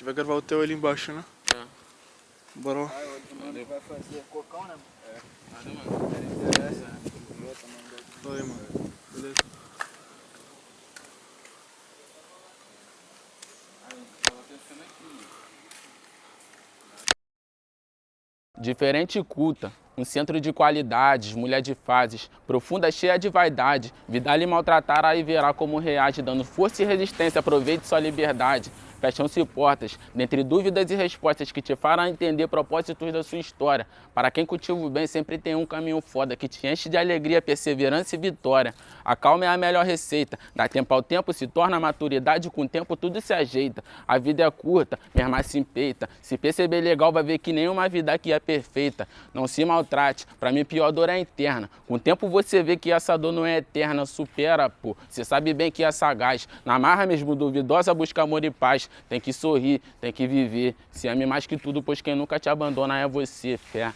gente vai gravar o teu ali embaixo, né? É. Bora lá. Ah, o mano vai fazer cocão, né? É. Nada, mano. Não interessa, né? Fala aí, mano. Beleza. Aí, tava pensando aqui. Diferente e culta, um centro de qualidades, mulher de fases, profunda, cheia de vaidade. Vida lhe maltratar, aí verá como reage, dando força e resistência, aproveite sua liberdade. Fecham-se portas, dentre dúvidas e respostas que te farão entender propósitos da sua história. Para quem cultiva o bem, sempre tem um caminho foda que te enche de alegria, perseverança e vitória. A calma é a melhor receita. Dá tempo ao tempo, se torna maturidade, com o tempo tudo se ajeita. A vida é curta, mesmo se empeita. Se perceber legal, vai ver que nenhuma vida aqui é perfeita. Não se maltrate, pra mim pior dor é interna. Com o tempo você vê que essa dor não é eterna, supera, pô. Você sabe bem que é sagaz. Na marra mesmo duvidosa, busca amor e paz. Tem que sorrir, tem que viver. Se ame mais que tudo, pois quem nunca te abandona é você, fé.